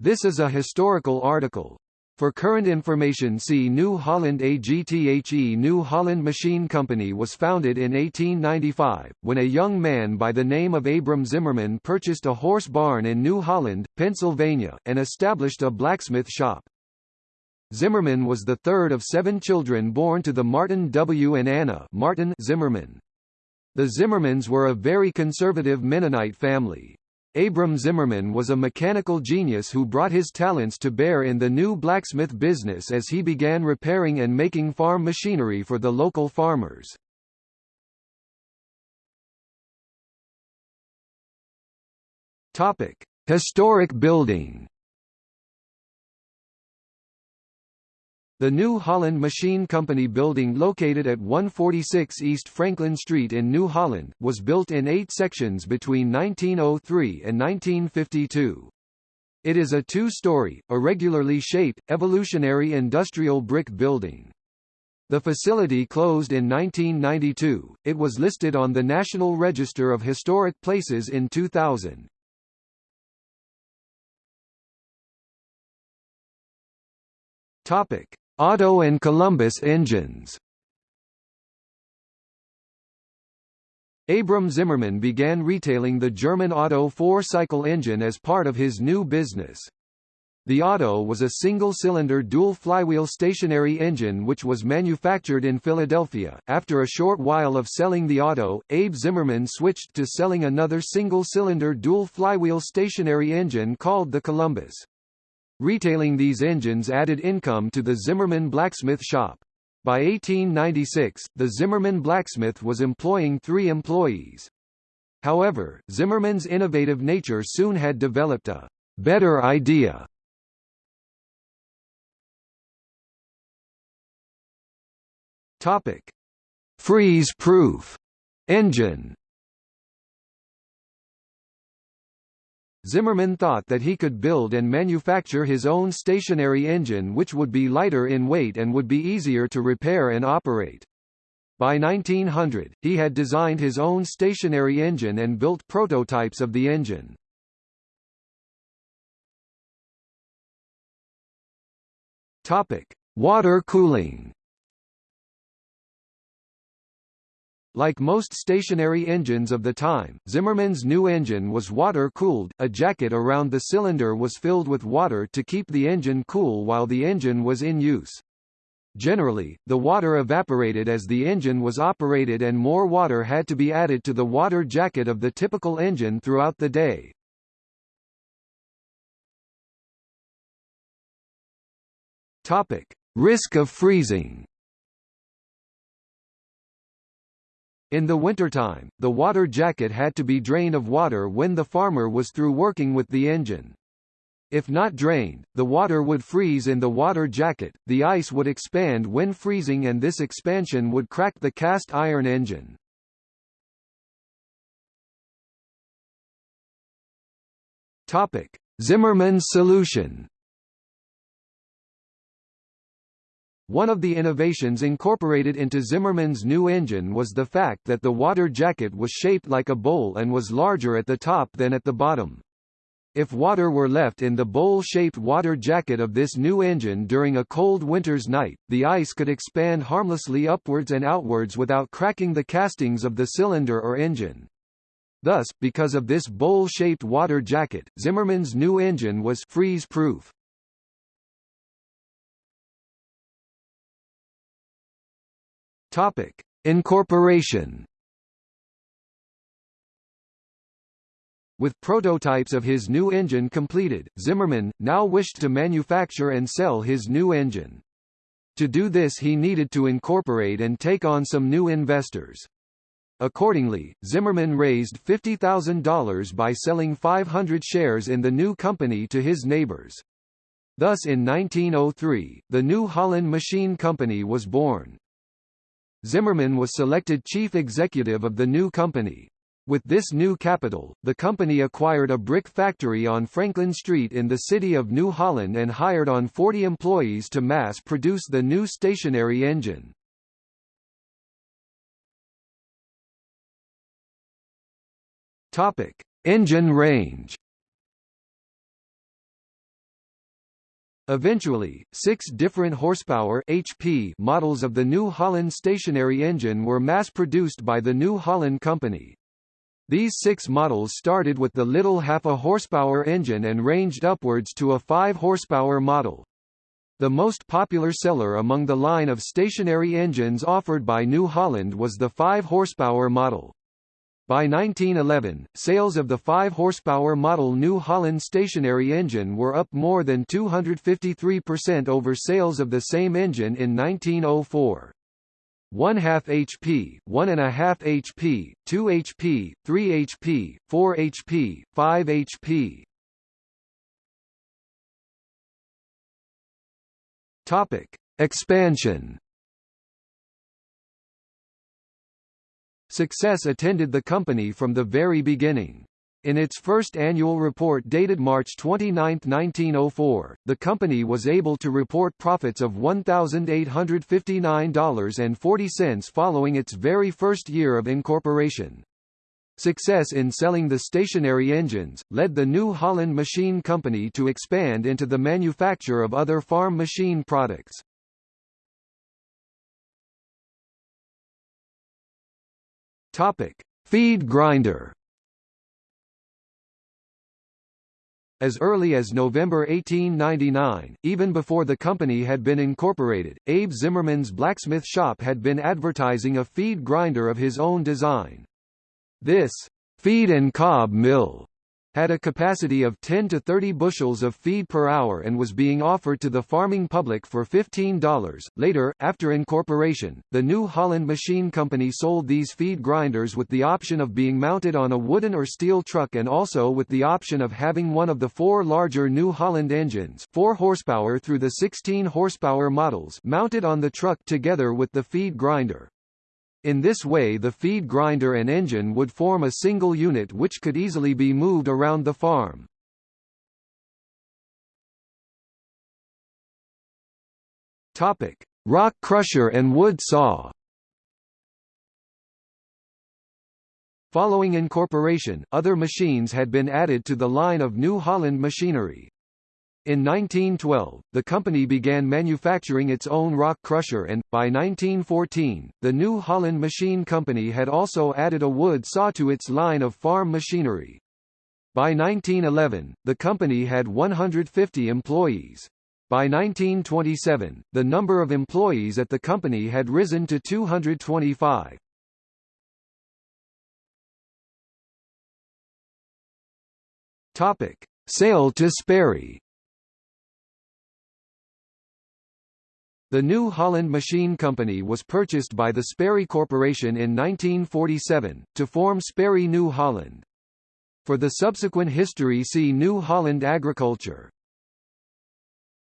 This is a historical article. For current information see New Holland AGTHE New Holland Machine Company was founded in 1895, when a young man by the name of Abram Zimmerman purchased a horse barn in New Holland, Pennsylvania, and established a blacksmith shop. Zimmerman was the third of seven children born to the Martin W. and Anna Martin Zimmerman. The Zimmermans were a very conservative Mennonite family. Abram Zimmerman was a mechanical genius who brought his talents to bear in the new blacksmith business as he began repairing and making farm machinery for the local farmers. Topic: Historic building. The New Holland Machine Company building located at 146 East Franklin Street in New Holland, was built in eight sections between 1903 and 1952. It is a two-story, irregularly shaped, evolutionary industrial brick building. The facility closed in 1992, it was listed on the National Register of Historic Places in 2000. Topic. Otto and Columbus engines Abram Zimmerman began retailing the German Otto four-cycle engine as part of his new business. The Otto was a single-cylinder dual-flywheel stationary engine which was manufactured in Philadelphia. After a short while of selling the Otto, Abe Zimmerman switched to selling another single-cylinder dual-flywheel stationary engine called the Columbus. Retailing these engines added income to the Zimmerman blacksmith shop. By 1896, the Zimmerman blacksmith was employing three employees. However, Zimmerman's innovative nature soon had developed a better idea. Topic: Freeze-proof engine. Zimmerman thought that he could build and manufacture his own stationary engine which would be lighter in weight and would be easier to repair and operate. By 1900, he had designed his own stationary engine and built prototypes of the engine. Topic: Water cooling. Like most stationary engines of the time, Zimmerman's new engine was water-cooled, a jacket around the cylinder was filled with water to keep the engine cool while the engine was in use. Generally, the water evaporated as the engine was operated and more water had to be added to the water jacket of the typical engine throughout the day. Risk of freezing. In the wintertime, the water jacket had to be drained of water when the farmer was through working with the engine. If not drained, the water would freeze in the water jacket, the ice would expand when freezing and this expansion would crack the cast iron engine. Topic: Zimmerman's solution One of the innovations incorporated into Zimmerman's new engine was the fact that the water jacket was shaped like a bowl and was larger at the top than at the bottom. If water were left in the bowl-shaped water jacket of this new engine during a cold winter's night, the ice could expand harmlessly upwards and outwards without cracking the castings of the cylinder or engine. Thus, because of this bowl-shaped water jacket, Zimmerman's new engine was freeze-proof. Topic: Incorporation. With prototypes of his new engine completed, Zimmerman, now wished to manufacture and sell his new engine. To do this he needed to incorporate and take on some new investors. Accordingly, Zimmerman raised $50,000 by selling 500 shares in the new company to his neighbors. Thus in 1903, the New Holland Machine Company was born. Zimmerman was selected chief executive of the new company. With this new capital, the company acquired a brick factory on Franklin Street in the city of New Holland and hired on 40 employees to mass produce the new stationary engine. Topic: Engine range Eventually, six different horsepower HP models of the New Holland stationary engine were mass-produced by the New Holland Company. These six models started with the little half a horsepower engine and ranged upwards to a 5 horsepower model. The most popular seller among the line of stationary engines offered by New Holland was the 5 horsepower model. By 1911, sales of the 5 horsepower model New Holland stationary engine were up more than 253% over sales of the same engine in 1904. 1 half HP, 1 and a half HP, 2 HP, 3 HP, 4 HP, 5 HP. Topic: Expansion. Success attended the company from the very beginning. In its first annual report dated March 29, 1904, the company was able to report profits of $1,859.40 following its very first year of incorporation. Success in selling the stationary engines, led the New Holland Machine Company to expand into the manufacture of other farm machine products. Feed grinder As early as November 1899, even before the company had been incorporated, Abe Zimmerman's blacksmith shop had been advertising a feed grinder of his own design. This feed and cob mill had a capacity of 10 to 30 bushels of feed per hour and was being offered to the farming public for $15. Later, after incorporation, the New Holland Machine Company sold these feed grinders with the option of being mounted on a wooden or steel truck and also with the option of having one of the four larger New Holland engines 4 horsepower through the 16 horsepower models mounted on the truck together with the feed grinder. In this way the feed grinder and engine would form a single unit which could easily be moved around the farm. Topic: Rock crusher and wood saw. Following incorporation, other machines had been added to the line of New Holland machinery. In 1912, the company began manufacturing its own rock crusher and, by 1914, the New Holland Machine Company had also added a wood saw to its line of farm machinery. By 1911, the company had 150 employees. By 1927, the number of employees at the company had risen to 225. Topic: Sale to Sperry The New Holland Machine Company was purchased by the Sperry Corporation in 1947, to form Sperry New Holland. For the subsequent history see New Holland Agriculture.